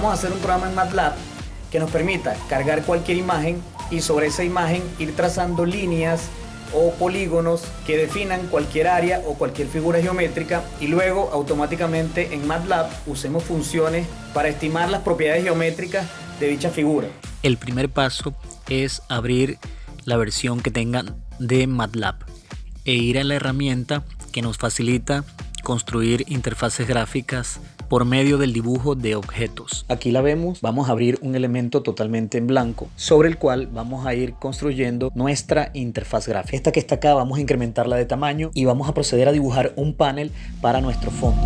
vamos a hacer un programa en MATLAB que nos permita cargar cualquier imagen y sobre esa imagen ir trazando líneas o polígonos que definan cualquier área o cualquier figura geométrica y luego automáticamente en MATLAB usemos funciones para estimar las propiedades geométricas de dicha figura. El primer paso es abrir la versión que tengan de MATLAB e ir a la herramienta que nos facilita construir interfaces gráficas por medio del dibujo de objetos. Aquí la vemos, vamos a abrir un elemento totalmente en blanco sobre el cual vamos a ir construyendo nuestra interfaz gráfica. Esta que está acá vamos a incrementarla de tamaño y vamos a proceder a dibujar un panel para nuestro fondo.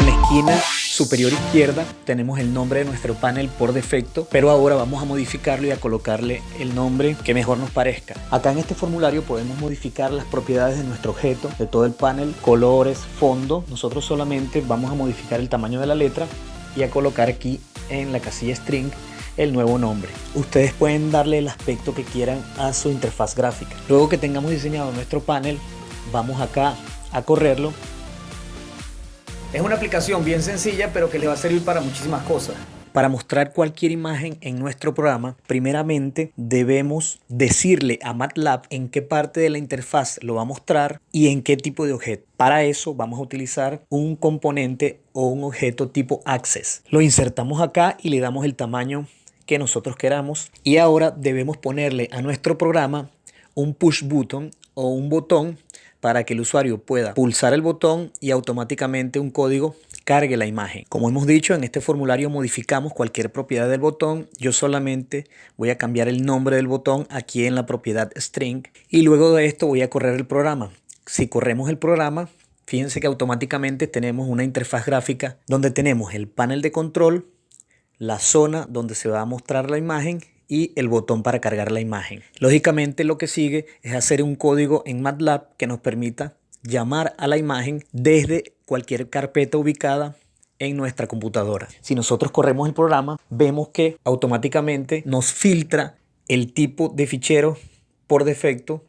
En la esquina superior izquierda tenemos el nombre de nuestro panel por defecto, pero ahora vamos a modificarlo y a colocarle el nombre que mejor nos parezca. Acá en este formulario podemos modificar las propiedades de nuestro objeto, de todo el panel, colores, fondo. Nosotros solamente vamos a modificar el tamaño de la letra y a colocar aquí en la casilla string el nuevo nombre. Ustedes pueden darle el aspecto que quieran a su interfaz gráfica. Luego que tengamos diseñado nuestro panel, vamos acá a correrlo es una aplicación bien sencilla, pero que le va a servir para muchísimas cosas. Para mostrar cualquier imagen en nuestro programa, primeramente debemos decirle a MATLAB en qué parte de la interfaz lo va a mostrar y en qué tipo de objeto. Para eso vamos a utilizar un componente o un objeto tipo Access. Lo insertamos acá y le damos el tamaño que nosotros queramos. Y ahora debemos ponerle a nuestro programa un push button o un botón para que el usuario pueda pulsar el botón y automáticamente un código cargue la imagen. Como hemos dicho, en este formulario modificamos cualquier propiedad del botón. Yo solamente voy a cambiar el nombre del botón aquí en la propiedad string y luego de esto voy a correr el programa. Si corremos el programa, fíjense que automáticamente tenemos una interfaz gráfica donde tenemos el panel de control, la zona donde se va a mostrar la imagen y el botón para cargar la imagen. Lógicamente lo que sigue es hacer un código en MATLAB que nos permita llamar a la imagen desde cualquier carpeta ubicada en nuestra computadora. Si nosotros corremos el programa, vemos que automáticamente nos filtra el tipo de fichero por defecto,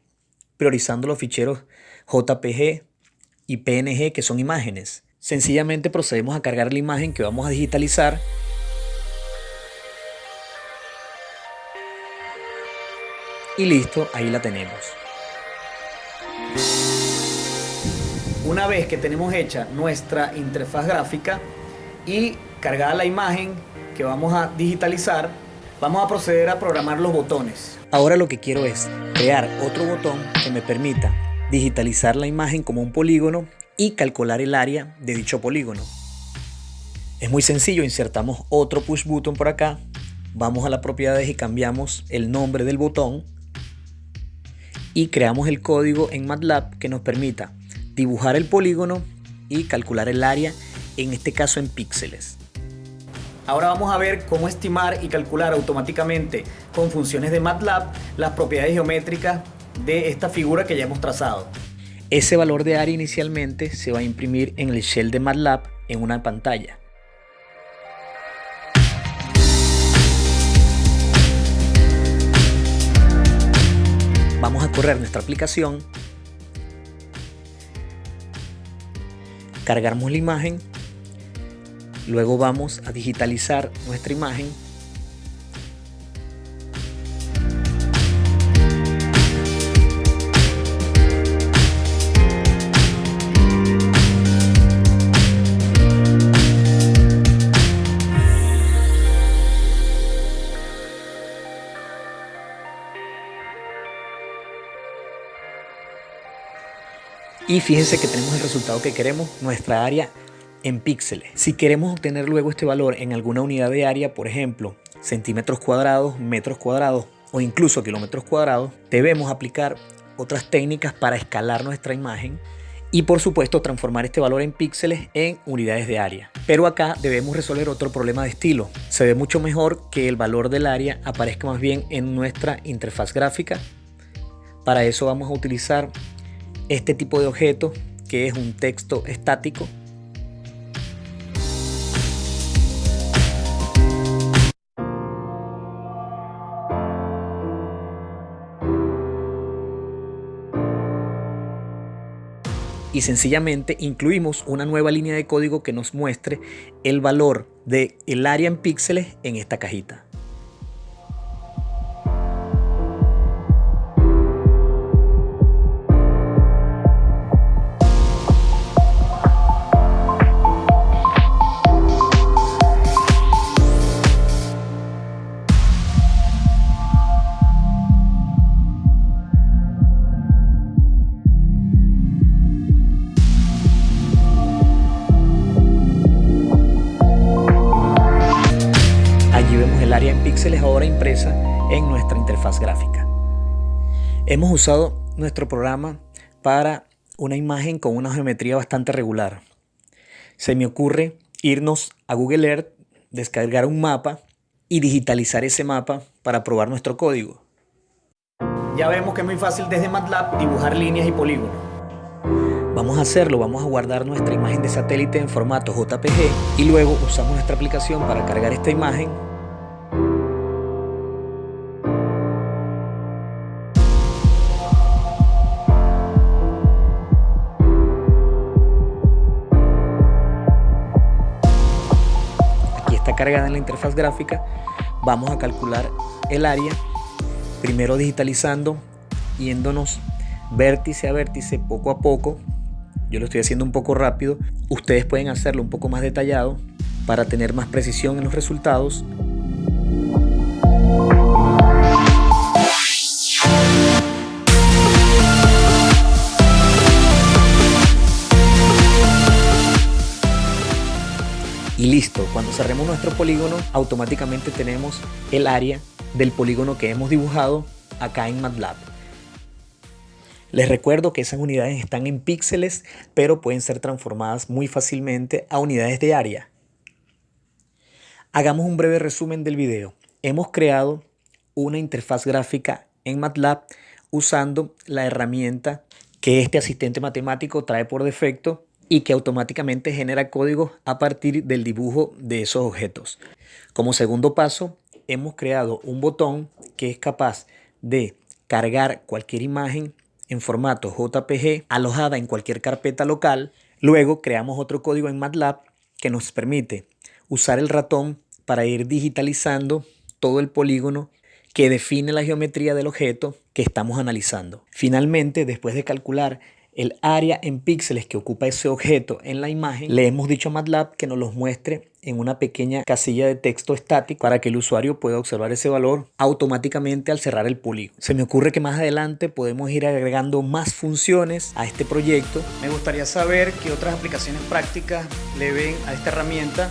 priorizando los ficheros JPG y PNG que son imágenes. Sencillamente procedemos a cargar la imagen que vamos a digitalizar y listo, ahí la tenemos. Una vez que tenemos hecha nuestra interfaz gráfica y cargada la imagen que vamos a digitalizar, vamos a proceder a programar los botones. Ahora lo que quiero es crear otro botón que me permita digitalizar la imagen como un polígono y calcular el área de dicho polígono. Es muy sencillo, insertamos otro push button por acá, vamos a las propiedades y cambiamos el nombre del botón y creamos el código en MATLAB que nos permita dibujar el polígono y calcular el área, en este caso en píxeles. Ahora vamos a ver cómo estimar y calcular automáticamente con funciones de MATLAB las propiedades geométricas de esta figura que ya hemos trazado. Ese valor de área inicialmente se va a imprimir en el shell de MATLAB en una pantalla. Vamos a correr nuestra aplicación. Cargamos la imagen. Luego vamos a digitalizar nuestra imagen Y fíjense que tenemos el resultado que queremos, nuestra área en píxeles. Si queremos obtener luego este valor en alguna unidad de área, por ejemplo, centímetros cuadrados, metros cuadrados o incluso kilómetros cuadrados, debemos aplicar otras técnicas para escalar nuestra imagen y por supuesto transformar este valor en píxeles en unidades de área. Pero acá debemos resolver otro problema de estilo. Se ve mucho mejor que el valor del área aparezca más bien en nuestra interfaz gráfica. Para eso vamos a utilizar este tipo de objeto que es un texto estático y sencillamente incluimos una nueva línea de código que nos muestre el valor del el área en píxeles en esta cajita. Píxeles ahora impresa en nuestra interfaz gráfica. Hemos usado nuestro programa para una imagen con una geometría bastante regular. Se me ocurre irnos a Google Earth, descargar un mapa y digitalizar ese mapa para probar nuestro código. Ya vemos que es muy fácil desde MATLAB dibujar líneas y polígonos. Vamos a hacerlo, vamos a guardar nuestra imagen de satélite en formato JPG y luego usamos nuestra aplicación para cargar esta imagen cargada en la interfaz gráfica, vamos a calcular el área, primero digitalizando, yéndonos vértice a vértice poco a poco. Yo lo estoy haciendo un poco rápido, ustedes pueden hacerlo un poco más detallado para tener más precisión en los resultados listo, cuando cerremos nuestro polígono automáticamente tenemos el área del polígono que hemos dibujado acá en MATLAB. Les recuerdo que esas unidades están en píxeles, pero pueden ser transformadas muy fácilmente a unidades de área. Hagamos un breve resumen del video. Hemos creado una interfaz gráfica en MATLAB usando la herramienta que este asistente matemático trae por defecto y que automáticamente genera código a partir del dibujo de esos objetos. Como segundo paso, hemos creado un botón que es capaz de cargar cualquier imagen en formato JPG alojada en cualquier carpeta local. Luego creamos otro código en MATLAB que nos permite usar el ratón para ir digitalizando todo el polígono que define la geometría del objeto que estamos analizando. Finalmente, después de calcular el área en píxeles que ocupa ese objeto en la imagen, le hemos dicho a MATLAB que nos los muestre en una pequeña casilla de texto estático para que el usuario pueda observar ese valor automáticamente al cerrar el polígono. Se me ocurre que más adelante podemos ir agregando más funciones a este proyecto. Me gustaría saber qué otras aplicaciones prácticas le ven a esta herramienta.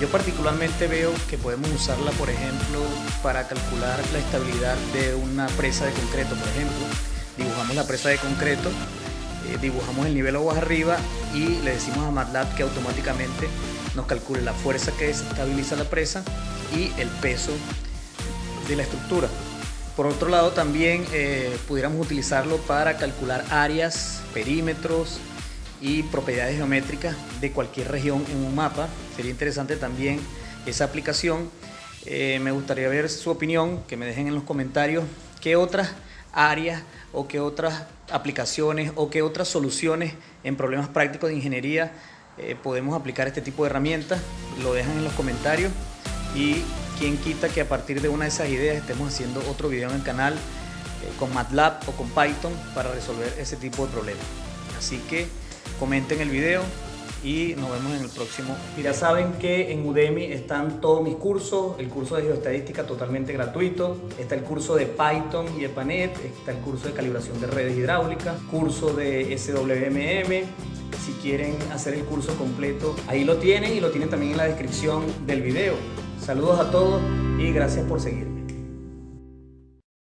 Yo particularmente veo que podemos usarla, por ejemplo, para calcular la estabilidad de una presa de concreto, por ejemplo. Dibujamos la presa de concreto eh, dibujamos el nivel aguas arriba y le decimos a MATLAB que automáticamente nos calcule la fuerza que estabiliza la presa y el peso de la estructura. Por otro lado también eh, pudiéramos utilizarlo para calcular áreas, perímetros y propiedades geométricas de cualquier región en un mapa. Sería interesante también esa aplicación. Eh, me gustaría ver su opinión, que me dejen en los comentarios qué otras áreas o qué otras aplicaciones o qué otras soluciones en problemas prácticos de ingeniería eh, podemos aplicar este tipo de herramientas. Lo dejan en los comentarios y quien quita que a partir de una de esas ideas estemos haciendo otro video en el canal eh, con MATLAB o con Python para resolver ese tipo de problemas. Así que comenten el video, y nos vemos en el próximo. Ya saben que en Udemy están todos mis cursos, el curso de geoestadística totalmente gratuito, está el curso de Python y EPANET, está el curso de calibración de redes hidráulicas, curso de SWMM, si quieren hacer el curso completo, ahí lo tienen y lo tienen también en la descripción del video. Saludos a todos y gracias por seguir.